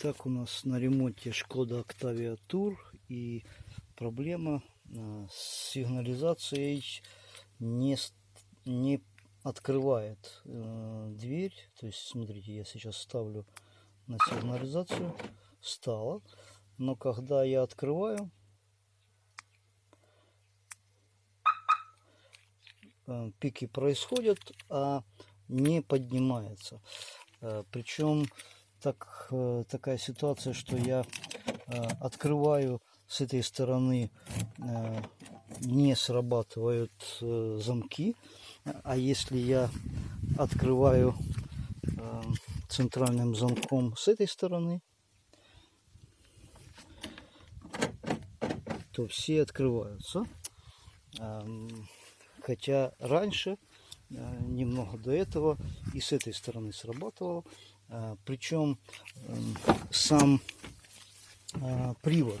Итак, у нас на ремонте Шкода Octavia Tour и проблема э, с сигнализацией не, не открывает э, дверь. То есть, смотрите, я сейчас ставлю на сигнализацию, стало, но когда я открываю, э, пики происходят, а не поднимается. Э, Причем так, э, такая ситуация, что я э, открываю с этой стороны, э, не срабатывают замки, а если я открываю центральным замком с этой стороны, то все открываются. Эм, Хотя раньше, немного до этого, и с этой стороны срабатывало. Э, Причем эм, сам э, привод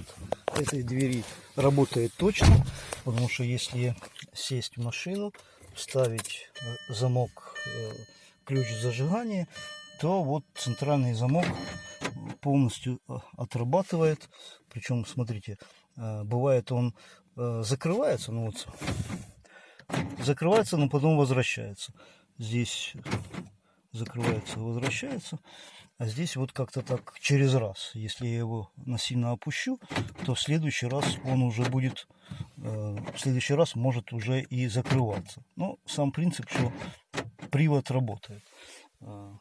этой двери работает точно, потому что если сесть в машину, вставить э, замок, э, ключ зажигания, то вот центральный замок полностью э, отрабатывает. Причем, смотрите, бывает он закрывается, ну вот закрывается, но потом возвращается. Здесь закрывается, возвращается. А здесь вот как-то так через раз. Если я его насильно опущу, то в следующий раз он уже будет, э, в следующий раз может уже и закрываться. Но сам принцип, что привод работает. Э,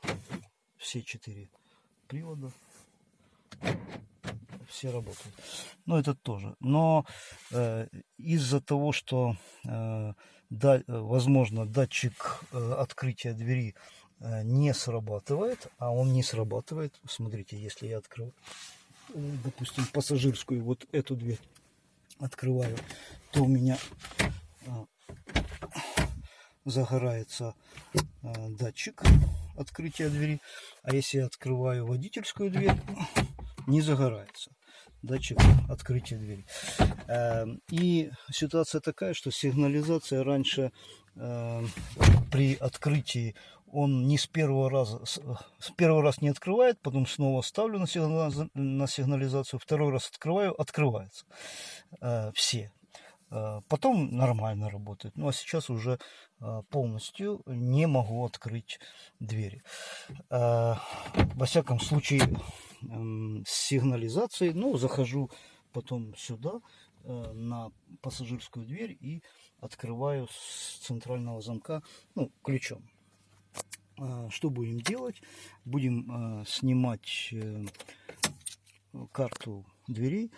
все четыре привода все работают. Ну, это тоже. Но э, из-за того, что, э, да, э, возможно, датчик э, открытия двери э, не срабатывает, а он не срабатывает. Смотрите, если я открою, э, допустим, пассажирскую, вот эту дверь открываю, то у меня э, загорается э, датчик открытия двери. А если я открываю водительскую дверь, не загорается датчик открытия двери. И ситуация такая, что сигнализация раньше э, при открытии он не с первого раза, с, с первого раз не открывает, потом снова ставлю на, сигнал- на сигнализацию, второй раз открываю, открывается. Э, все. Э, Потом нормально работает. Ну а сейчас уже э, полностью не могу открыть двери. Э, Во всяком случае, эм, с сигнализацией, ну, захожу потом сюда, э, на пассажирскую дверь и открываю с центрального замка, ну, ключом. Э, Что будем делать? Будем э, снимать э, карту дверей.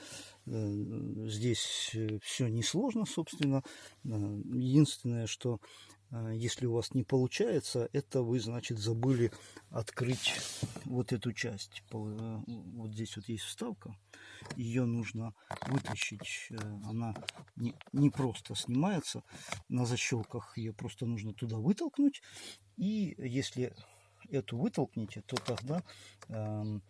Э, Здесь все несложно, собственно. Э, Единственное, что э, если у вас не получается, это вы, значит, забыли открыть вот эту часть. Э, Вот здесь вот есть вставка. Ее нужно вытащить. Э, Она не, просто снимается на защелках. Ее просто нужно туда вытолкнуть. И если эту вытолкните, то тогда эм,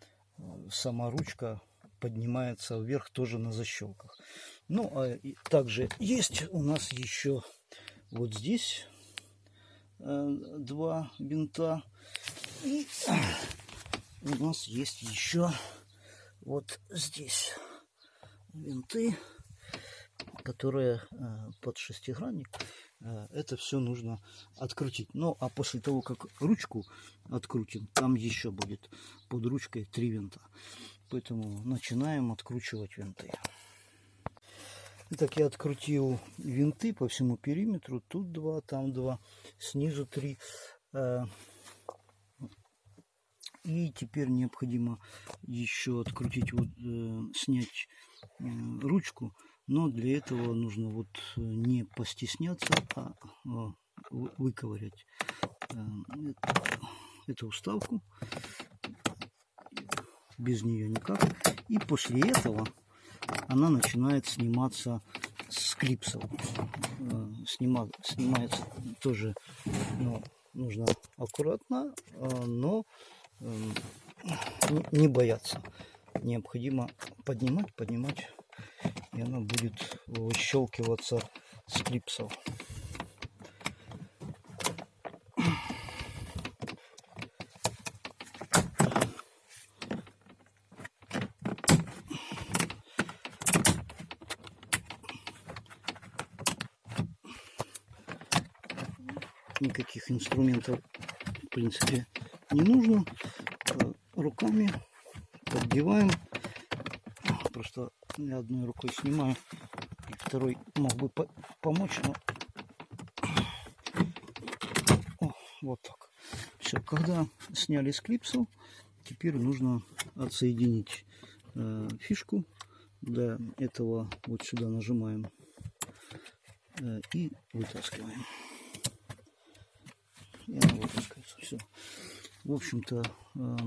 сама ручка поднимается вверх тоже на защелках. Ну, а также есть у нас еще вот здесь два бинта. И у нас есть еще вот здесь винты, которые э, под шестигранник. Э, Это все нужно открутить. Ну, а после того, как ручку открутим, там еще будет под ручкой три винта. Поэтому начинаем откручивать винты. Итак, я открутил винты по всему периметру. Тут два, там два, снизу три. Э, И теперь необходимо еще открутить, вот, э, снять э, ручку. Но для этого нужно вот не постесняться, а вы- выковырять эту вставку. Без нее никак. И после этого она начинает сниматься с клипсов. Э, снима- снимается тоже ну, нужно аккуратно, э, но э, не- бояться. Необходимо поднимать, поднимать, и она будет выщелкиваться с клипсов. никаких инструментов в принципе не нужно. Э, руками поддеваем. Просто я одной рукой снимаю, и второй мог бы по помочь, но О, вот так. Все, когда сняли с клипсу, теперь нужно отсоединить э, фишку. Для этого вот сюда нажимаем э, и вытаскиваем. Вытаскивается. Все. В общем-то, э,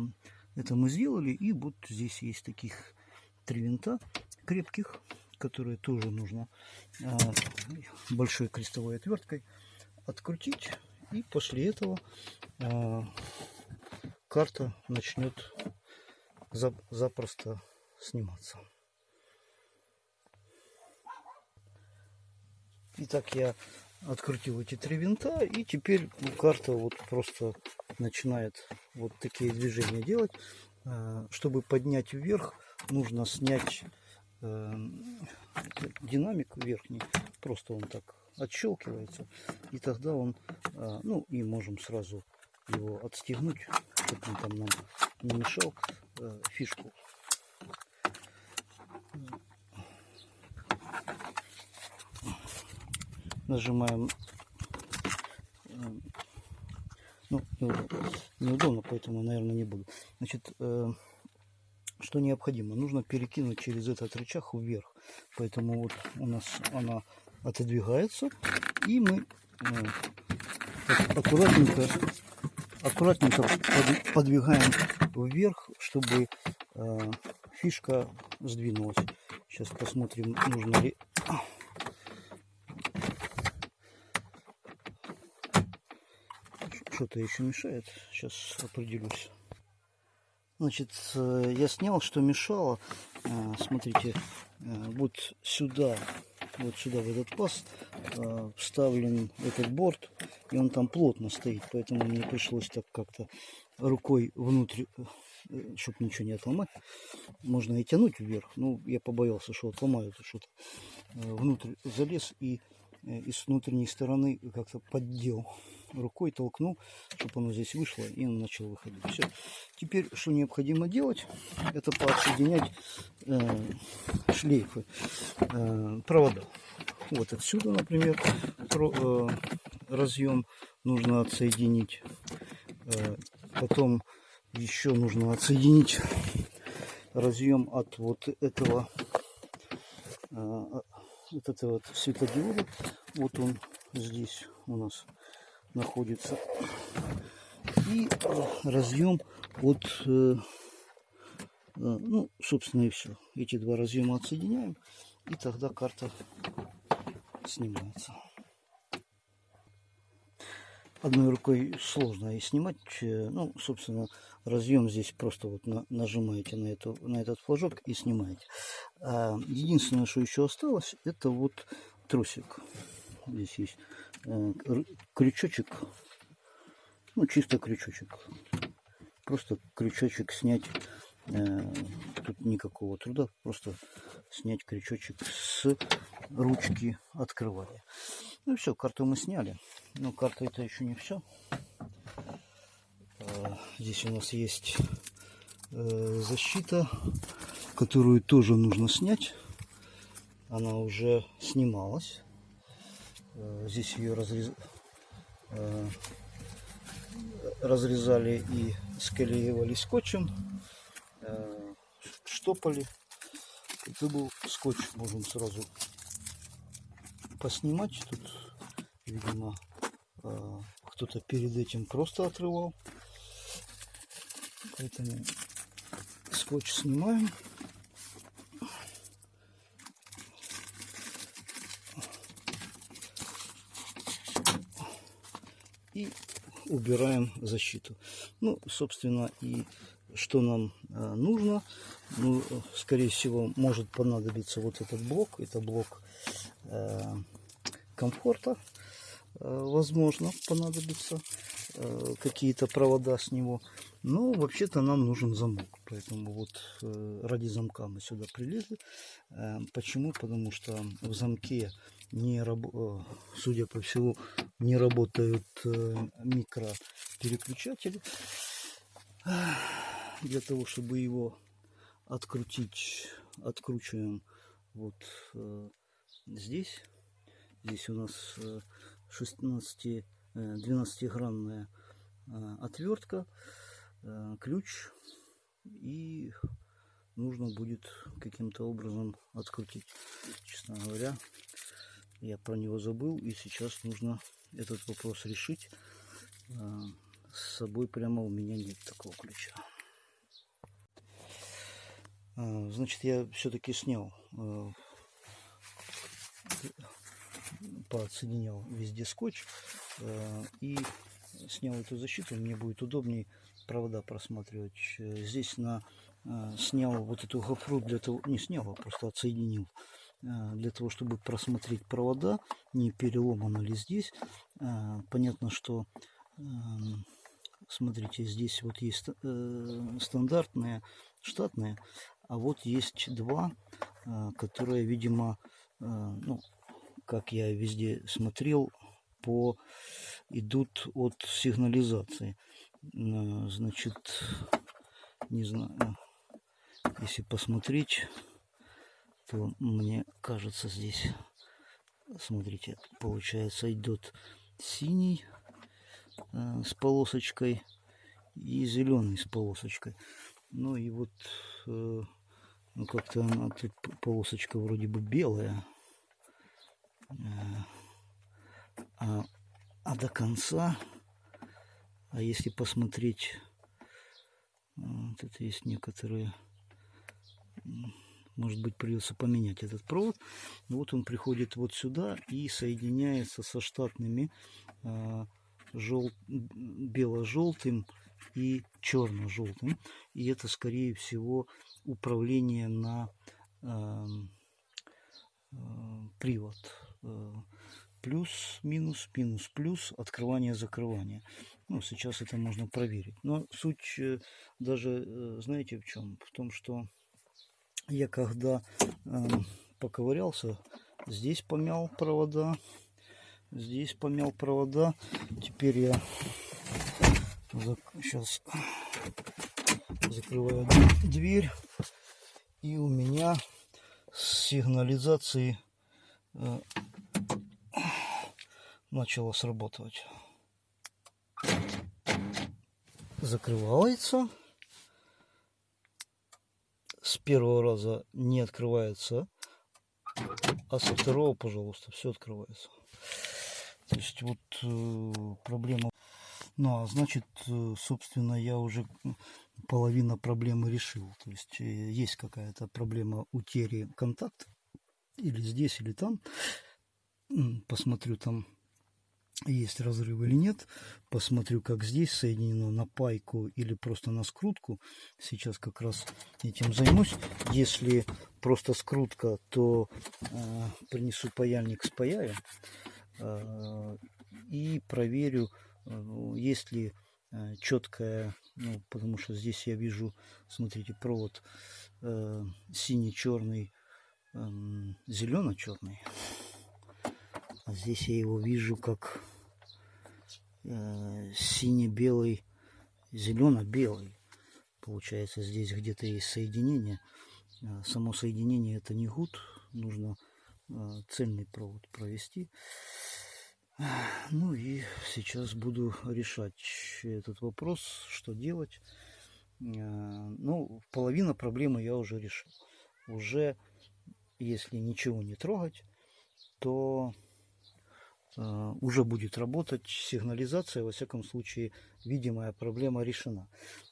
это мы сделали. И вот здесь есть таких три винта крепких, которые тоже нужно э, большой крестовой отверткой открутить. И после этого э, карта начнет запросто сниматься. Итак, я открутил эти три винта, и теперь карта вот просто начинает вот такие движения делать. Э, чтобы поднять вверх, нужно снять э, динамик верхний. Просто он так отщелкивается. И тогда он, э, ну и можем сразу его отстегнуть, чтобы он там нам не мешал фишку. Нажимаем ну, неудобно, поэтому, наверное, не буду. Значит, э, что необходимо? Нужно перекинуть через этот рычаг вверх. Поэтому вот у нас она отодвигается, и мы э, аккуратненько, аккуратненько под, подвигаем вверх, чтобы э, фишка сдвинулась. Сейчас посмотрим, нужно ли что-то еще мешает. Сейчас определюсь. Значит, э, я снял, что мешало. Э, смотрите, э, вот сюда, вот сюда в этот паз вставлен этот борт, и он там плотно стоит, поэтому мне пришлось так как-то рукой внутрь, чтобы ничего не отломать. Можно и тянуть вверх, но я побоялся, что отломаю что-то. Внутрь залез и и с внутренней стороны как-то поддел рукой толкнул, чтобы оно здесь вышло, и он начал выходить. Все. Теперь, что необходимо делать, это подсоединять э, шлейфы, э, провода. Вот отсюда, например, про, э, разъем нужно отсоединить. Э, потом еще нужно отсоединить разъем от вот этого э, вот это вот светодиода. Вот он здесь у нас находится. И э, разъем от, э, э, ну, собственно и все. Эти два разъема отсоединяем, и тогда карта снимается. Одной рукой сложно и снимать. Ну, собственно, разъем здесь просто вот на, нажимаете на, эту, на этот флажок и снимаете. А единственное, что еще осталось, это вот тросик. Здесь есть Э, крючочек, ну чисто крючочек, просто крючочек снять, э, тут никакого труда, просто снять крючочек с ручки открывания. Ну все, карту мы сняли, но карта это еще не все. Э, здесь у нас есть защита, которую тоже нужно снять. Она уже снималась. Э, здесь ее разрез... Э, разрезали и склеивали скотчем, э, штопали. Это был скотч, можем сразу поснимать. Тут, видимо, кто-то перед этим просто отрывал. Поэтому скотч снимаем. и убираем защиту. Ну, собственно, и что нам э, нужно. Ну, скорее всего, может понадобиться вот этот блок. Это блок э, комфорта. Э, возможно, понадобится э, какие-то провода с него. Но вообще-то нам нужен замок. Поэтому вот э, ради замка мы сюда прилезли. Э, почему? Потому что в замке не раб- судя по всему, не работают микропереключатели. Для того, чтобы его открутить, откручиваем вот здесь. Здесь у нас 16 12-гранная отвертка, ключ и нужно будет каким-то образом открутить. Честно говоря, я про него забыл, и сейчас нужно этот вопрос решить. С собой прямо у меня нет такого ключа. Значит, я все-таки снял, подсоединял везде скотч и снял эту защиту. Мне будет удобнее провода просматривать. Здесь на Э, снял вот эту гофру для того, не снял, а просто отсоединил, э, для того, чтобы просмотреть провода, не переломано ли здесь. Э, понятно, что, эм, смотрите, здесь вот есть стандартные, штатные, а вот есть два, которые, видимо, ну, как я везде смотрел, по идут от сигнализации. Значит, не знаю, если посмотреть, то мне кажется здесь, смотрите, получается идет синий э, с полосочкой и зеленый с полосочкой. Ну и вот э, ну как-то она тут полосочка вроде бы белая. Э, а, а до конца, а если посмотреть, э, тут есть некоторые может быть придется поменять этот провод. Вот он приходит вот сюда и соединяется со штатными э, жел... бело-желтым и черно-желтым. И это, скорее всего, управление на э, э, привод. Э, плюс, минус, минус, плюс, открывание, закрывание. Ну, сейчас это можно проверить. Но суть э, даже, э, знаете, в чем? В том, что я когда э, поковырялся, здесь помял провода, здесь помял провода. Теперь я зак сейчас закрываю дверь, и у меня с сигнализацией э, начало срабатывать. Закрывается с первого раза не открывается, а со второго, пожалуйста, все открывается. То есть вот э, проблема. Ну, а значит, э, собственно, я уже половина проблемы решил. То есть э, есть какая-то проблема утери контакта. Или здесь, или там. Посмотрю там есть разрыв или нет. Посмотрю, как здесь соединено на пайку или просто на скрутку. Сейчас как раз этим займусь. Если просто скрутка, то э, принесу паяльник с паяем э, и проверю, э, есть ли э, четкая, ну, потому что здесь я вижу, смотрите, провод э, синий-черный, э, зелено-черный. А здесь я его вижу как э, сине-белый, зелено-белый. Получается, здесь где-то есть соединение. Э, само соединение это не гуд, нужно э, цельный провод провести. Ну и сейчас буду решать этот вопрос, что делать. Ну, половина проблемы я уже решил. Уже, если ничего не трогать, то уже будет работать сигнализация, во всяком случае, видимая проблема решена.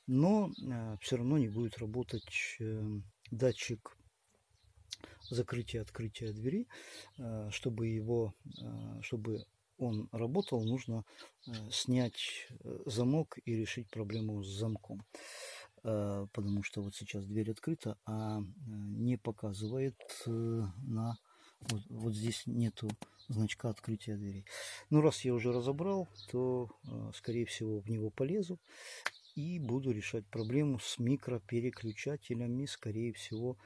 Но э, все равно не будет работать э, датчик закрытия открытия двери. Чтобы его, чтобы он работал, нужно снять замок и решить проблему с замком. Потому что вот сейчас дверь открыта, а не показывает на вот, вот здесь нету значка открытия дверей. Ну, раз я уже разобрал, то, э, скорее всего, в него полезу и буду решать проблему с микропереключателями. Скорее всего,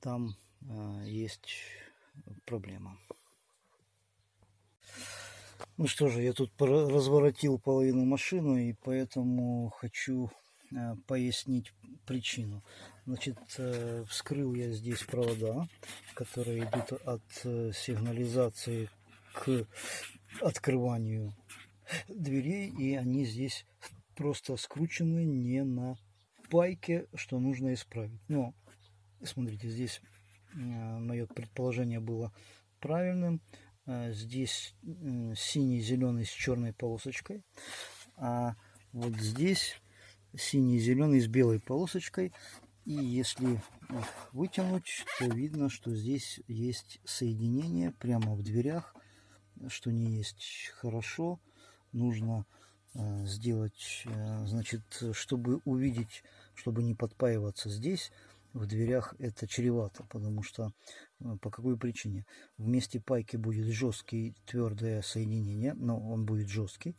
там э, есть проблема. Ну что же, я тут разворотил половину машины, и поэтому хочу э, пояснить причину. Значит, вскрыл я здесь провода, которые идут от сигнализации к открыванию дверей, и они здесь просто скручены не на пайке, что нужно исправить. Но, смотрите, здесь мое предположение было правильным. Э, здесь синий, зеленый с черной полосочкой. А вот здесь синий, зеленый с белой полосочкой. И если вытянуть, то видно, что здесь есть соединение прямо в дверях, что не есть хорошо. Нужно э, сделать, э, значит, чтобы увидеть, чтобы не подпаиваться здесь, в дверях это чревато, потому что э, по какой причине? В месте пайки будет жесткий твердое соединение, но он будет жесткий,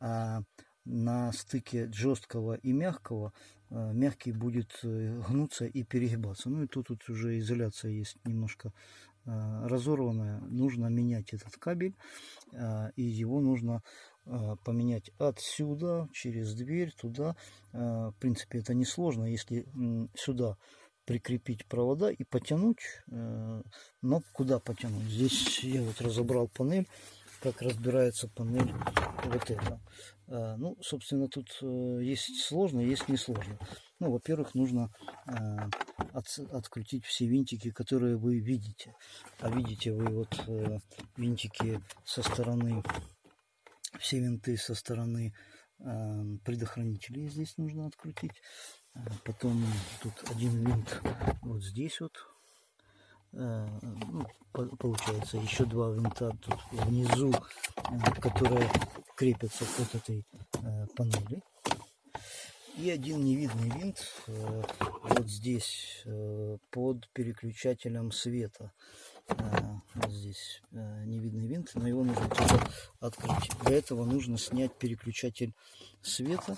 а на стыке жесткого и мягкого мягкий будет гнуться и перегибаться. Ну и тут, тут уже изоляция есть немножко разорванная. Нужно менять этот кабель, и его нужно поменять отсюда, через дверь, туда. В принципе, это несложно. Если сюда прикрепить провода и потянуть. Э, но куда потянуть? Здесь я вот разобрал панель, как разбирается панель вот эта. Э, ну, собственно, тут э, есть сложно, есть несложно. Ну, во-первых, нужно от, открутить все винтики, которые вы видите. А видите вы вот винтики со стороны, все винты со стороны предохранителей здесь нужно открутить. Потом тут один винт вот здесь вот. Э, ну, получается еще два винта тут внизу, э, которые крепятся к этой э, панели. И один невидный винт вот здесь под переключателем света. Вот здесь невидный винт, но его нужно тоже открыть. Для этого нужно снять переключатель света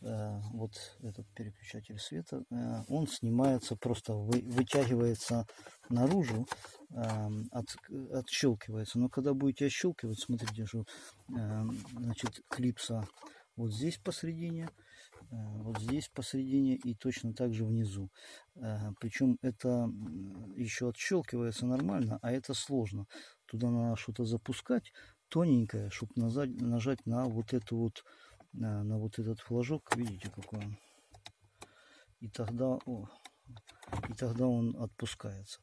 Э, вот этот переключатель света, он снимается, просто вытягивается наружу, от, отщелкивается. Но когда будете отщелкивать, смотрите, что значит, клипса вот здесь посередине, вот здесь посередине и точно так же внизу. Причем это еще отщелкивается нормально, а это сложно. Туда надо что-то запускать тоненькое, чтобы нажать, нажать на вот эту вот на, на вот этот флажок, видите, какой он. И тогда, о, и тогда он отпускается.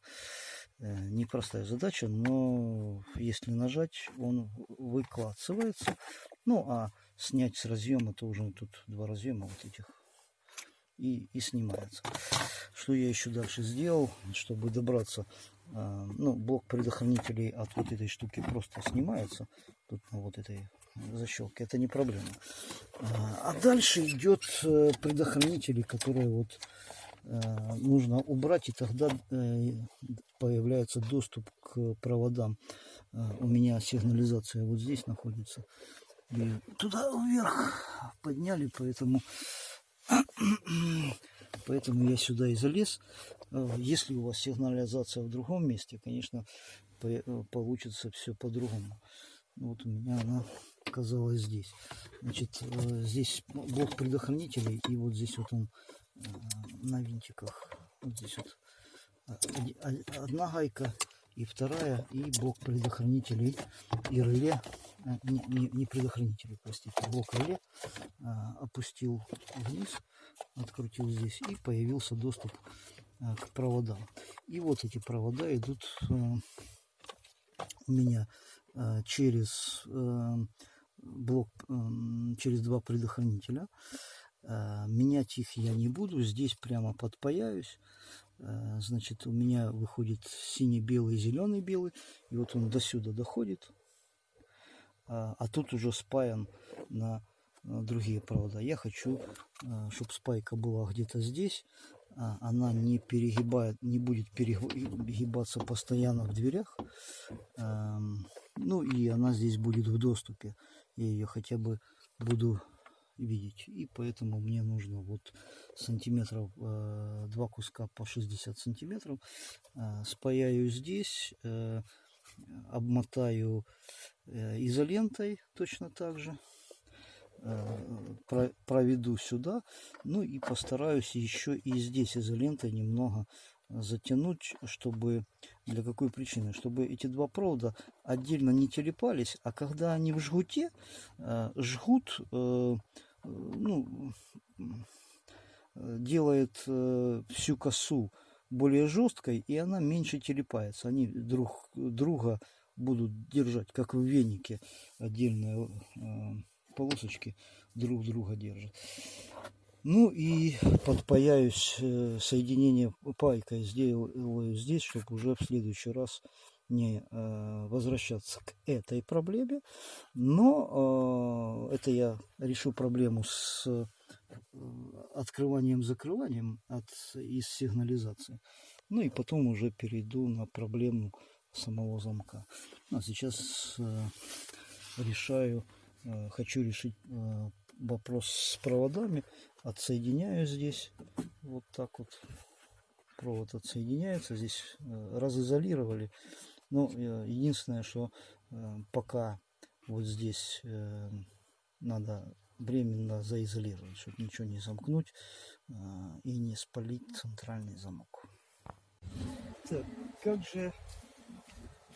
Э, непростая задача, но если нажать, он выкладывается. Ну, а снять с разъема, то уже тут два разъема вот этих и, и снимается. Что я еще дальше сделал, чтобы добраться, э, ну, блок предохранителей от вот этой штуки просто снимается, тут на вот этой защелки, это не проблема. А, а дальше идет э, предохранители, которые вот э, нужно убрать, и тогда э, появляется доступ к проводам. У меня сигнализация вот здесь находится. И туда вверх подняли, поэтому, поэтому я сюда и залез. Если у вас сигнализация в другом месте, конечно, получится все по-другому. Вот у меня она оказалась здесь. Значит, э, здесь блок предохранителей, и вот здесь вот он э, на винтиках. Вот здесь вот одна гайка и вторая, и блок предохранителей и реле, э, не, не, не предохранители, простите, блок реле опустил вниз, открутил здесь, и появился доступ к проводам. И вот эти провода идут у меня через блок через два предохранителя. Э, менять их я не буду. Здесь прямо подпаяюсь. Э, значит, у меня выходит синий-белый, зеленый-белый. И вот он до сюда доходит. А, а тут уже спаян на другие провода. Я хочу, э, чтобы спайка была где-то здесь. А, она не перегибает, не будет перегибаться постоянно в дверях. Ну и она здесь будет в доступе я ее хотя бы буду видеть. И поэтому мне нужно вот сантиметров, э, два куска по 60 сантиметров. Э, спаяю здесь, э, обмотаю э, изолентой точно так же. Э, про- проведу сюда. Ну и постараюсь еще и здесь изолентой немного затянуть, чтобы... Для какой причины? Чтобы эти два провода отдельно не телепались, а когда они в жгуте, э, жгут, ну, делает э, всю косу более жесткой, и она меньше телепается. Они друг друга будут держать, как в венике отдельные э, полосочки друг друга держат. Ну и подпаяюсь э, соединение пайкой сделаю здесь, чтобы уже в следующий раз не э, возвращаться к этой проблеме. Но э, это я решу проблему с э, открыванием-закрыванием от, из сигнализации. Ну и потом уже перейду на проблему самого замка. А сейчас решаю, хочу решить вопрос с проводами. Отсоединяю здесь вот так вот. Провод отсоединяется. Здесь разизолировали. Э, единственное, что э, пока вот здесь э, надо временно заизолировать, чтобы ничего не замкнуть э, и не спалить центральный замок. Так, как же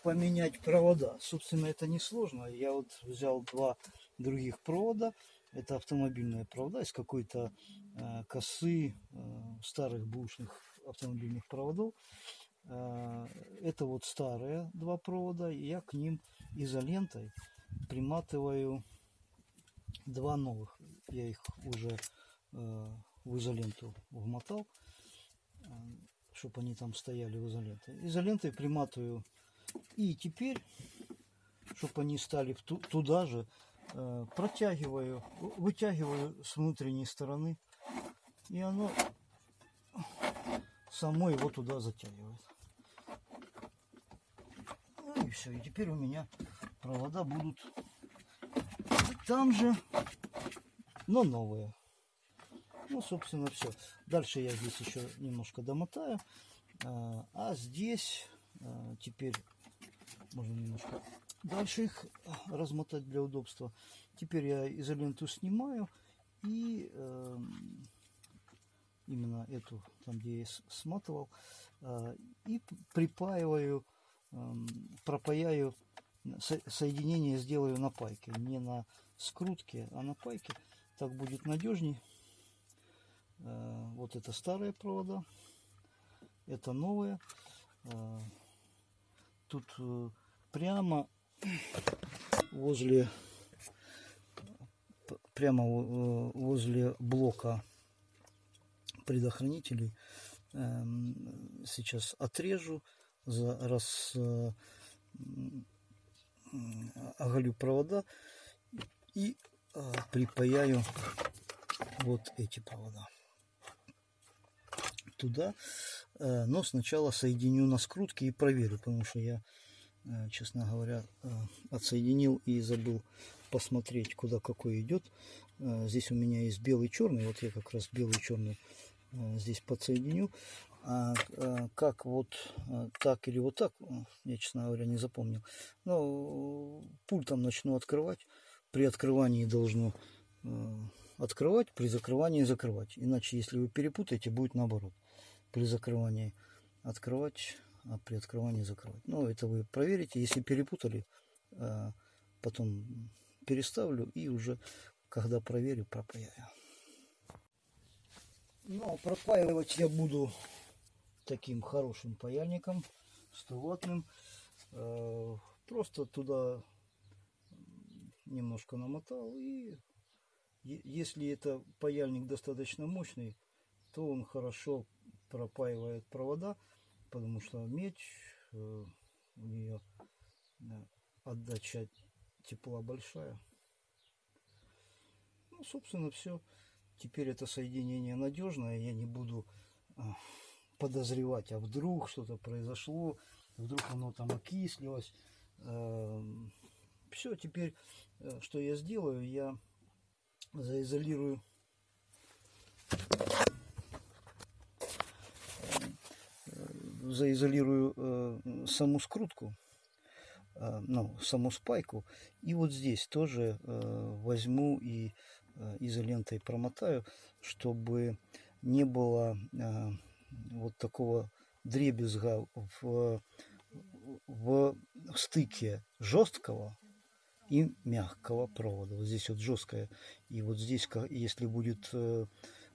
поменять провода? Собственно, это несложно. Я вот взял два других провода. Это автомобильные провода из какой-то э, косы старых бушных автомобильных проводов. Э, это вот старые два провода. И я к ним изолентой приматываю два новых. Я их уже э, в изоленту вмотал, э, чтобы они там стояли в изоленте. Изолентой приматываю. И теперь, чтобы они стали туда же, протягиваю, вытягиваю с внутренней стороны. И оно само его туда затягивает. Ну и все. И теперь у меня провода будут там же, но новые. Ну, собственно, все. Дальше я здесь еще немножко домотаю. А, а здесь а, теперь можно немножко дальше их размотать для удобства. Теперь я изоленту снимаю и эм, именно эту, там где я сматывал, а, и припаиваю, эм, пропаяю, со- соединение сделаю на пайке, не на скрутке, а на пайке. Так будет надежней. Э, Вот это старые провода, это новые. Э, Тут э, прямо возле прямо во- э, возле блока предохранителей эм, сейчас отрежу, за, раз э, оголю провода и э, припаяю вот эти провода туда. Э, Но сначала соединю на скрутке и проверю, потому что я, честно говоря, отсоединил и забыл посмотреть, куда какой идет. Здесь у меня есть белый черный, вот я как раз белый черный э, здесь подсоединю. А э, как вот э, так или вот так, э, я, честно говоря, не запомнил. Но пультом начну открывать. При открывании должно э, открывать, при закрывании закрывать. Иначе, если вы перепутаете, будет наоборот. При закрывании открывать, а при открывании закрывать. Ну, это вы проверите. Если перепутали, э, потом переставлю и уже, когда проверю, пропаяю. Ну, а пропаивать я буду таким хорошим паяльником, 100-ваттным. Э, Просто туда немножко намотал и если это паяльник достаточно мощный, то он хорошо пропаивает провода, потому что медь, э, у нее отдача тепла большая. Ну, собственно, все. Теперь это соединение надежное, я не буду а, подозревать, а вдруг что-то произошло, вдруг оно там окислилось. Все, теперь э, что я сделаю, я заизолирую э, заизолирую э, саму скрутку э, ну, саму спайку. И вот здесь тоже э, возьму и изолентой промотаю, чтобы не было э, вот такого дребезга в, в стыке жесткого и мягкого провода. Вот здесь вот жесткое. И вот здесь, если будет э,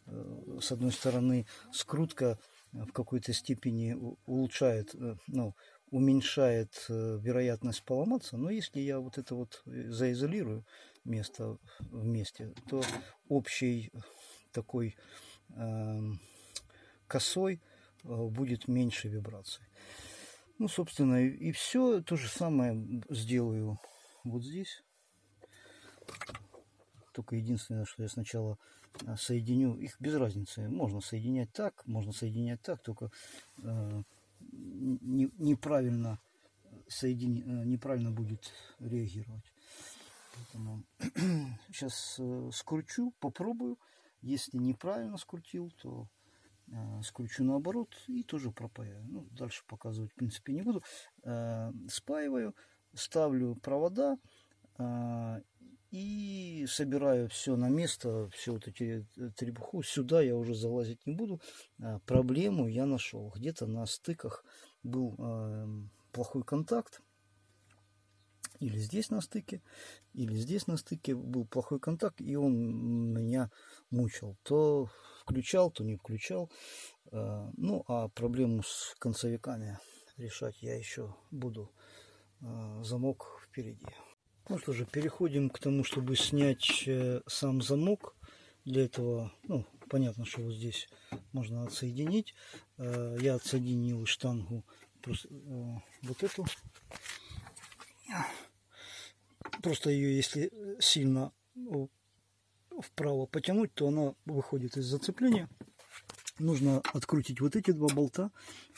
э, с одной стороны скрутка в какой-то степени улучшает, э, ну, уменьшает вероятность поломаться. Но если я вот это вот заизолирую место вместе, то общий такой э, косой будет меньше вибраций. Ну, собственно, и, все то же самое сделаю вот здесь. Только единственное, что я сначала соединю, их без разницы. Можно соединять так, можно соединять так, только э, не, неправильно соедини, э, неправильно будет реагировать. Поэтому сейчас э, скручу, попробую. Если неправильно скрутил, то э, скручу наоборот и тоже пропаяю. Ну, дальше показывать, в принципе, не буду. Спаиваю ставлю провода и собираю все на место, все вот эти э, требуху. Сюда я уже залазить не буду. А, проблему я нашел. Где-то на стыках был а, плохой контакт. Или здесь на стыке, или здесь на стыке был плохой контакт, и он меня мучил. То включал, то не включал. Ну, а проблему с концевиками решать я еще буду а, замок впереди. Ну что же, переходим к тому, чтобы снять э, сам замок. Для этого, ну, понятно, что вот здесь можно отсоединить. Э, я отсоединил штангу просто, э, вот эту. Просто ее, если сильно вправо потянуть, то она выходит из зацепления. Нужно открутить вот эти два болта.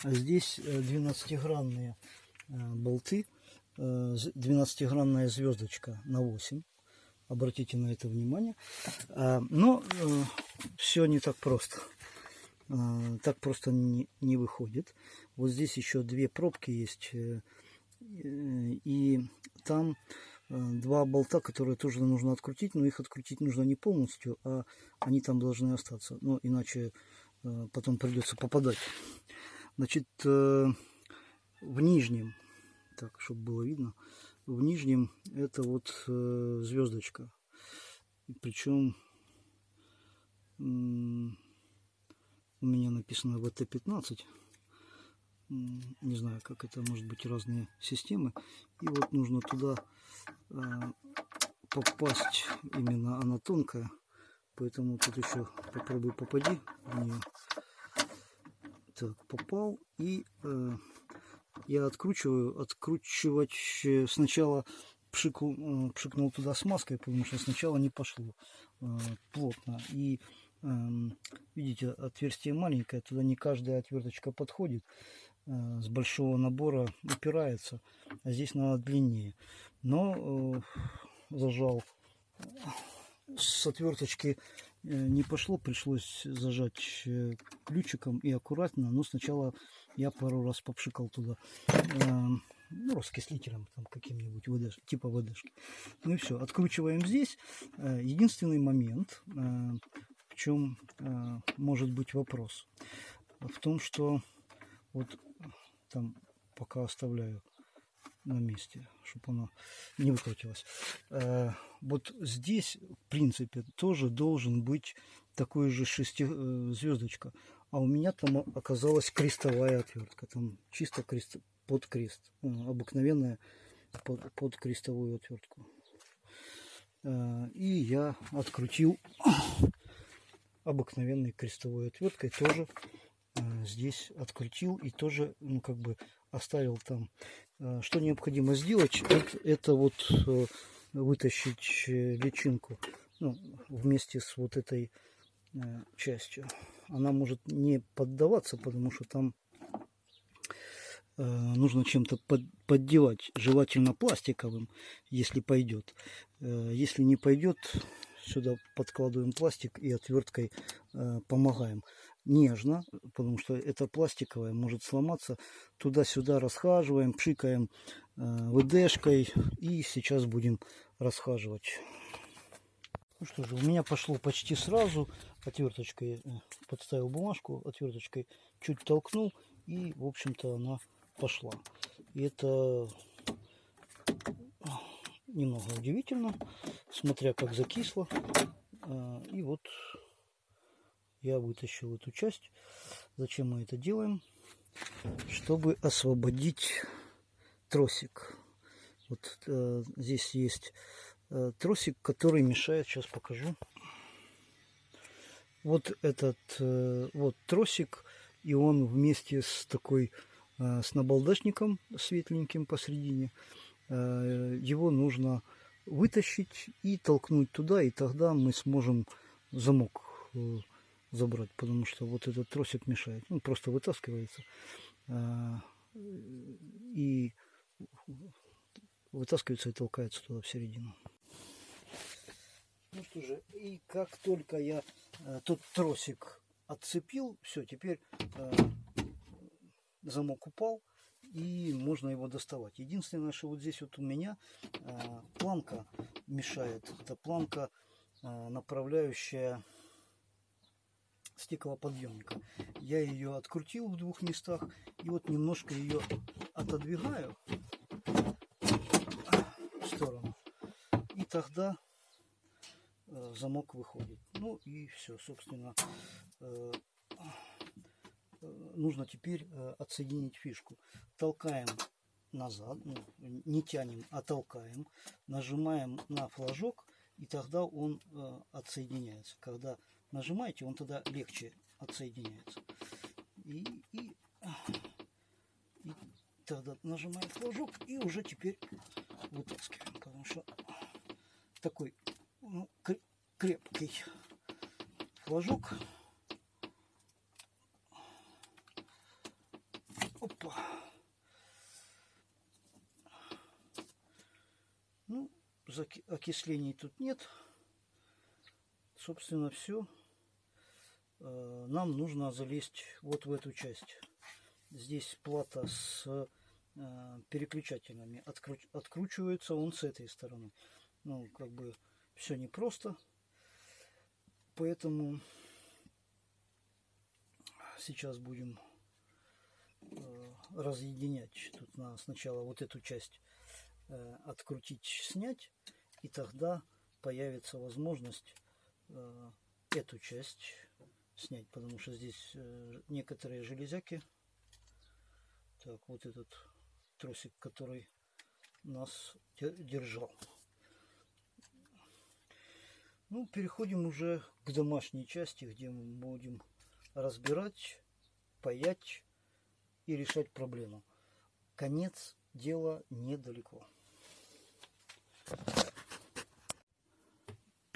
А здесь 12-гранные болты 12-гранная звездочка на 8. Обратите на это внимание. А, но э, все не так просто. А, так просто не, не выходит. Вот здесь еще две пробки есть. Э, и там э, два болта, которые тоже нужно открутить. Но их открутить нужно не полностью, а они там должны остаться. Но иначе потом придется попадать. Значит, в нижнем так, чтобы было видно. В нижнем это вот э, звездочка. Причем у меня написано ВТ-15. Не знаю, как это может быть разные системы. И вот нужно туда э, попасть. Именно она тонкая. Поэтому тут еще попробуй попади в нее. Так, попал. И э, я откручиваю, откручивать сначала пшикнул, э, пшикнул туда смазкой, потому что сначала не пошло э, плотно. И эм, видите, отверстие маленькое, туда не каждая отверточка подходит. Э, с большого набора упирается, а здесь надо длиннее. Но зажал с отверточки не пошло, пришлось зажать ключиком и аккуратно, но сначала я пару раз попшикал туда э, ну, раскислителем там каким-нибудь ВД, типа ВДшки. Ну и все, откручиваем здесь. Э, единственный момент, э, в чем э, может быть вопрос, в том, что вот там пока оставляю на месте, чтобы она не выкрутилась. Э, вот здесь, в принципе, тоже должен быть такой же шести звездочка а у меня там оказалась крестовая отвертка. Там чисто крест, под крест. Ну, обыкновенная под, под крестовую отвертку. А, и я открутил обыкновенной крестовой отверткой. Тоже а, здесь открутил и тоже ну, как бы оставил там. Что необходимо сделать, это, это вот э, вытащить э, личинку ну, вместе с вот этой э, частью она может не поддаваться, потому что там э, нужно чем-то под, поддевать, желательно пластиковым, если пойдет. Э, если не пойдет, сюда подкладываем пластик и отверткой э, помогаем. Нежно, потому что это пластиковое, может сломаться. Туда-сюда расхаживаем, пшикаем ВДшкой. И сейчас будем расхаживать. Ну что же, у меня пошло почти сразу. Отверточкой э, подставил бумажку, отверточкой чуть толкнул. И, в общем-то, она пошла. И это немного удивительно, смотря как закисло. А, и вот я вытащил эту часть. Зачем мы это делаем? Чтобы освободить тросик. Вот э, здесь есть э, тросик, который мешает. Сейчас покажу. Вот этот э, вот тросик, и он вместе с такой э, с набалдашником светленьким посередине. Э, его нужно вытащить и толкнуть туда, и тогда мы сможем замок забрать, потому что вот этот тросик мешает. Он просто вытаскивается. Э, и вытаскивается и толкается туда в середину. Ну что же, и как только я э, тот тросик отцепил, все, теперь э, замок упал и можно его доставать. Единственное, что вот здесь вот у меня э, планка мешает. Это планка, направляющая стеклоподъемника. Я ее открутил в двух местах и вот немножко ее отодвигаю в сторону. И тогда замок выходит. Ну и все, собственно, э, нужно теперь э, отсоединить фишку. Толкаем назад, ну, не тянем, а толкаем, нажимаем на флажок, и тогда он э, отсоединяется. Когда нажимаете, он тогда легче отсоединяется. И, и, и тогда нажимаем флажок и уже теперь вытаскиваем, потому что такой ну, крепкий флажок. окислений тут нет. Собственно, все. Э, нам нужно залезть вот в эту часть. Здесь плата с э, переключателями. Откручивается он с этой стороны. Ну, как бы все непросто. Поэтому сейчас будем э, разъединять. Тут на сначала вот эту часть открутить, снять. И тогда появится возможность э, эту часть снять, потому что здесь э, некоторые железяки. Так, вот этот тросик, который нас держал. Ну, переходим уже к домашней части, где мы будем разбирать, паять и решать проблему. Конец дела недалеко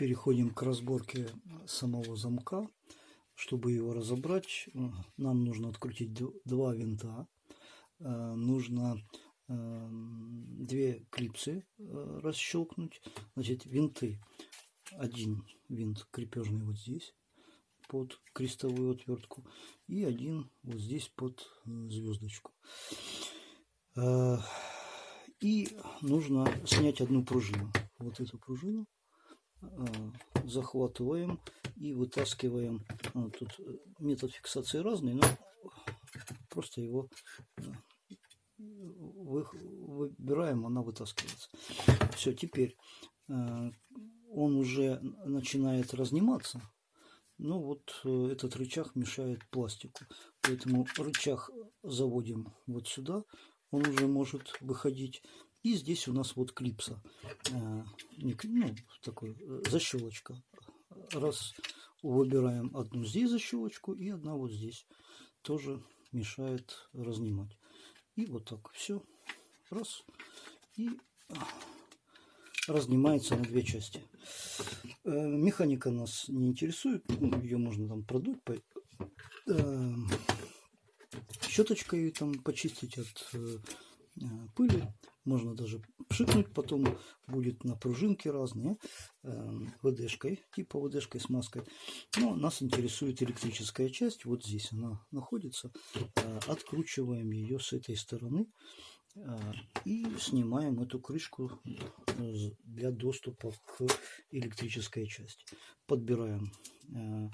переходим к разборке самого замка. Чтобы его разобрать, нам нужно открутить два винта. Э, нужно э, две клипсы э, расщелкнуть. Значит, винты. Один винт крепежный вот здесь под крестовую отвертку и один вот здесь под звездочку. И нужно снять одну пружину. Вот эту пружину Э, захватываем и вытаскиваем. А, тут э, метод фиксации разный, но просто его э, выбираем, она вытаскивается. Все, теперь он уже начинает разниматься. Ну вот этот рычаг мешает пластику. Поэтому рычаг заводим вот сюда. Он уже может выходить. И здесь у нас вот клипса, э, ну, такой э, защелочка. Раз выбираем одну здесь защелочку и одна вот здесь. Тоже мешает разнимать. И вот так все. Раз. И разнимается на две части. Э, механика нас не интересует. Ну, ее можно там продуть. Щеточкой там почистить от пыли можно даже пшикнуть, потом будет на пружинке разные, э, ВДшкой, типа ВДшкой с маской. Но нас интересует электрическая часть, вот здесь она находится. Э, откручиваем ее с этой стороны И снимаем эту крышку э, для доступа к электрической части. Подбираем э,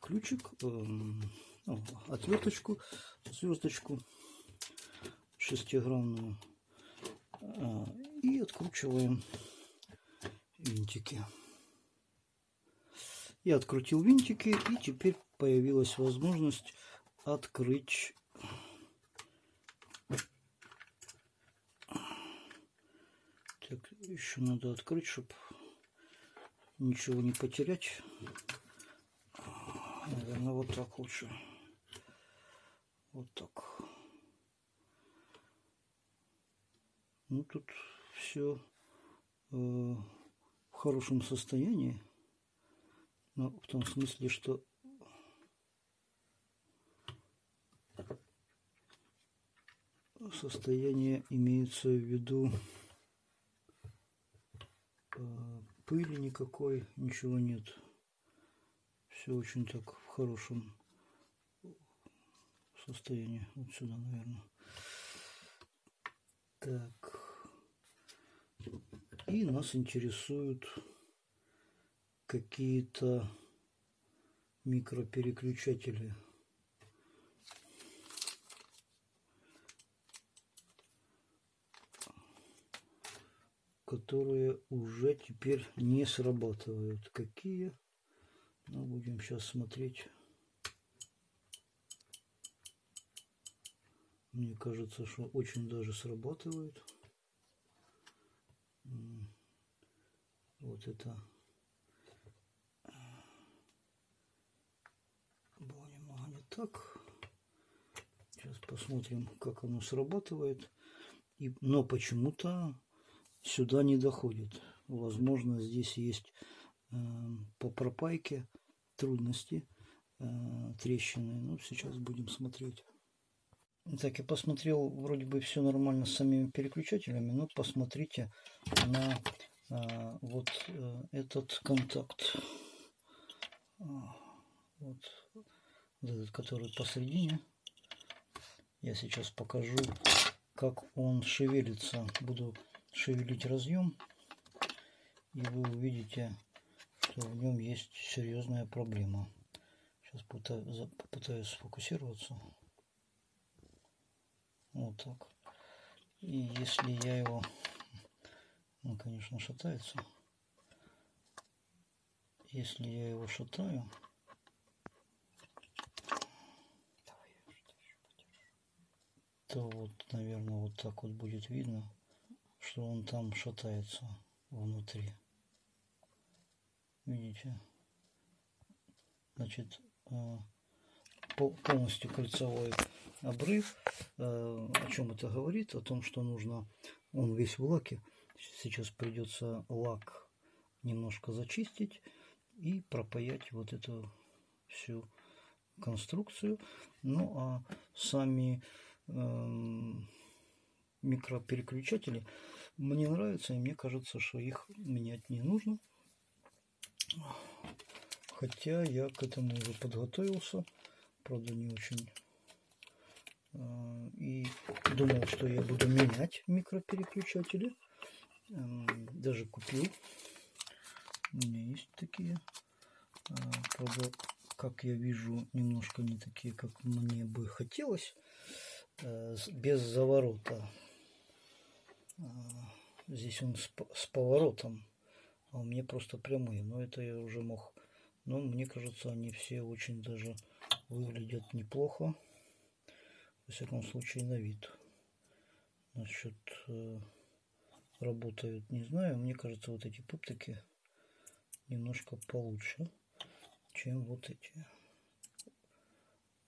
ключик, э, отверточку, звездочку шестигранную и откручиваем винтики. Я открутил винтики и теперь появилась возможность открыть так еще надо открыть чтобы ничего не потерять. Наверное вот так лучше. Вот так. Ну тут все э, в хорошем состоянии. Но в том смысле что состояние имеется в виду э, пыли никакой, ничего нет. Все очень так в хорошем состоянии. Вот сюда, наверное. Так. И нас интересуют какие-то микропереключатели. Которые уже теперь не срабатывают. Какие? Ну, будем сейчас смотреть. Мне кажется, что очень даже срабатывает. Вот это было немного не так. Сейчас посмотрим, как оно срабатывает. И, но почему-то сюда не доходит. Возможно, здесь есть э, по пропайке трудности, э, трещины. Ну, сейчас будем смотреть. Так, я посмотрел, вроде бы все нормально с самими переключателями, но посмотрите на э, вот э, этот контакт. Вот, вот этот, который посередине. Я сейчас покажу, как он шевелится. Буду шевелить разъем, и вы увидите, что в нем есть серьезная проблема. Сейчас попытаюсь сфокусироваться. Вот так. И если я его... Он, конечно, шатается. Если я его шатаю... то вот, наверное, вот так вот будет видно что он там шатается внутри. Видите? Значит, э, полностью кольцевой обрыв. Э, о чем это говорит? О том, что нужно, он весь в лаке. Сейчас придется лак немножко зачистить и пропаять вот эту всю конструкцию. Ну а сами эм, микропереключатели мне нравятся, и мне кажется, что их менять не нужно. Хотя я к этому уже подготовился, правда не очень. А, и думал, что я буду менять микропереключатели. Даже купил. У меня есть такие. А, правда, как я вижу, немножко не такие, как мне бы хотелось. Э, без заворота Здесь он с, с поворотом, а у меня просто прямые. Но это я уже мог. Но мне кажется, они все очень даже выглядят неплохо. Во всяком случае, на вид. Насчет э, работают, не знаю. Мне кажется, вот эти пуптики немножко получше, чем вот эти.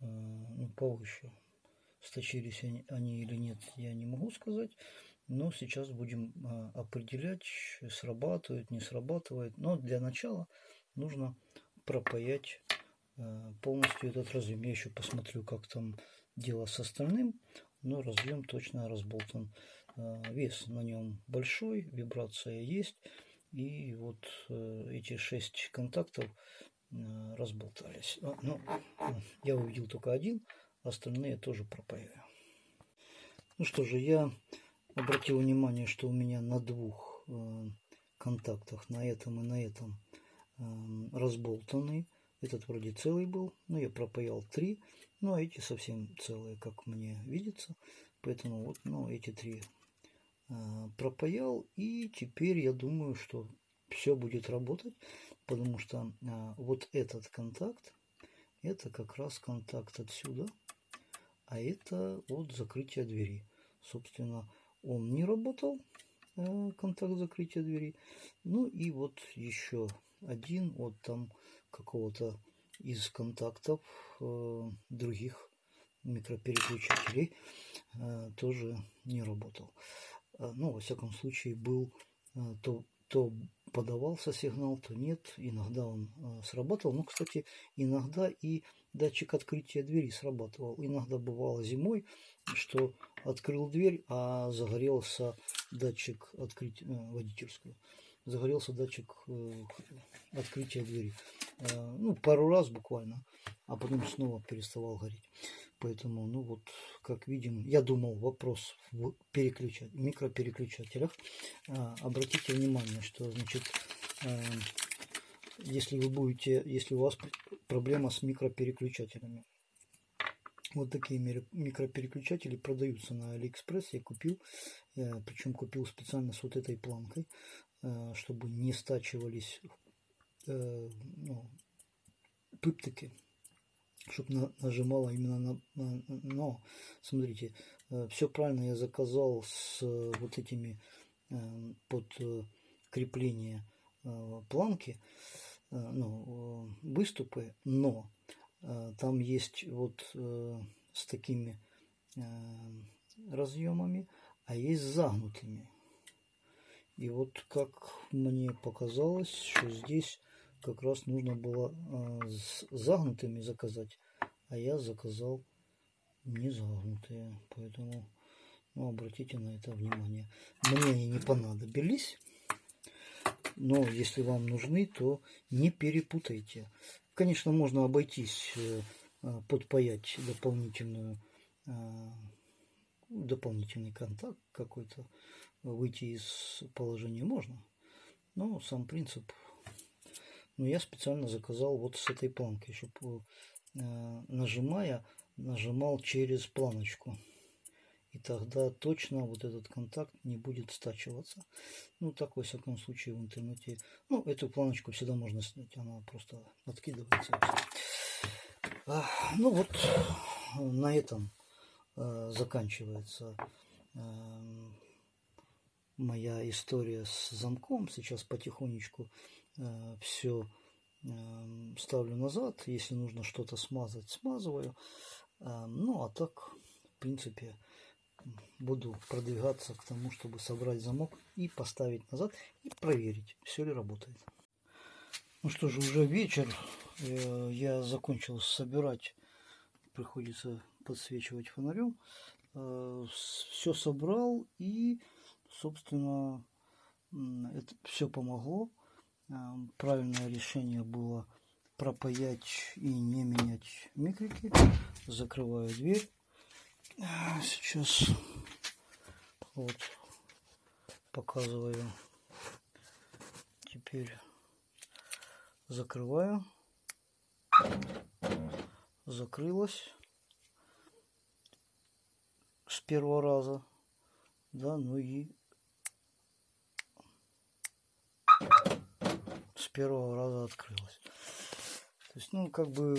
Э, ну, повыше. Сточились они, они или нет, я не могу сказать. Но сейчас будем а, определять, срабатывает, не срабатывает. Но для начала нужно пропаять а, полностью этот разъем. Я еще посмотрю, как там дело с остальным. Но разъем точно разболтан. А, вес на нем большой, вибрация есть. И вот э, эти шесть контактов разболтались. Ну, я увидел только один, остальные тоже пропаяю. Ну что же, я обратил внимание, что у меня на двух э, контактах, на этом и на этом, э, разболтанный. Этот вроде целый был, но я пропаял три, ну а эти совсем целые, как мне видится. Поэтому вот, ну, эти три э, пропаял, и теперь я думаю, что все будет работать, потому что вот этот контакт, это как раз контакт отсюда, а это вот закрытие двери. Собственно, он не работал, э, контакт закрытия двери. Ну и вот еще один вот там какого-то из контактов э, других микропереключателей э, тоже не работал. Ну, во всяком случае, был то, то подавался сигнал, то нет. Иногда он срабатывал. Ну, кстати, иногда и датчик открытия двери срабатывал. Иногда бывало зимой, что открыл дверь, а загорелся датчик открытия э, водительскую. Загорелся датчик э, открытия двери. Э, ну, пару раз буквально, а потом снова переставал гореть. Поэтому, ну вот, как видим, я думал, вопрос в переключать, микропереключателях. Обратите внимание, что, значит, если вы будете, если у вас проблема с микропереключателями. Вот такие микропереключатели продаются на Алиэкспресс. Я купил, я, причем купил специально с вот этой планкой, э, чтобы не стачивались э, ну, пыптыки, чтобы на, нажимала именно на, на... Но, смотрите, э, все правильно я заказал с вот этими под крепление планки. Э, ну, э, выступы, но э, там есть вот с такими разъемами, а есть загнутыми. И вот как мне показалось, что здесь как раз нужно было с загнутыми заказать, а я заказал не загнутые, поэтому ну, обратите на это внимание. Мне они не понадобились, но если вам нужны, то не перепутайте. Конечно, можно обойтись, э, э, подпаять дополнительную, э, дополнительный контакт какой-то, выйти из положения можно. Но сам принцип, ну, я специально заказал вот с этой планкой, чтобы нажимая, нажимал через планочку и тогда точно вот этот контакт не будет стачиваться. Ну, так, во всяком случае, в интернете. Ну, эту планочку всегда можно снять, она просто откидывается. Ну, вот на этом а, заканчивается а, моя история с замком. Сейчас потихонечку все а, ставлю назад. Если нужно что-то смазать, смазываю. А, ну, а так, в принципе, буду продвигаться к тому, чтобы собрать замок и поставить назад и проверить, все ли работает. Ну что же, уже вечер. Э, я закончил собирать. Приходится подсвечивать фонарем. Э, все собрал и, собственно, это все помогло. Правильное решение было пропаять и не менять микрики. Закрываю дверь. Сейчас вот показываю. Теперь закрываю. Закрылась с первого раза. Да, ну и первого раза открылась. То есть, ну, как бы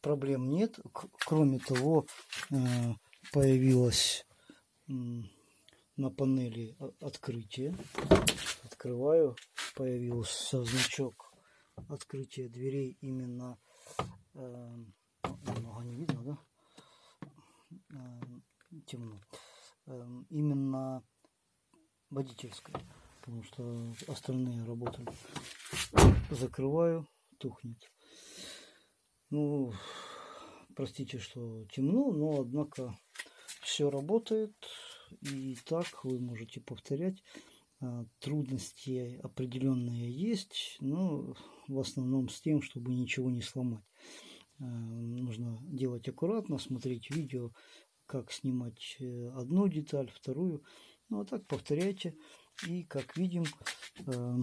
проблем нет. Кроме того, э, появилось на панели открытие. Открываю, появился значок открытия дверей именно э, немного не видно, да? Э, темно. Именно водительская, потому что остальные работают. Закрываю, тухнет. Ну, простите, что темно, но однако все работает. И так вы можете повторять. А, трудности определенные есть, но в основном с тем, чтобы ничего не сломать. А, нужно делать аккуратно, смотреть видео, как снимать э, одну деталь, вторую. Ну, а так повторяйте. И, как видим, э,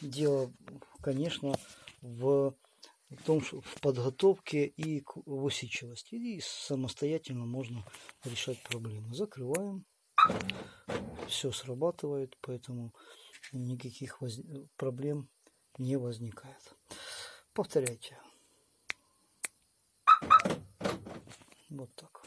дело, конечно, в том, что в подготовке и в усидчивости. И самостоятельно можно решать проблемы. Закрываем. Все срабатывает, поэтому никаких воз... проблем не возникает. Повторяйте. Вот так.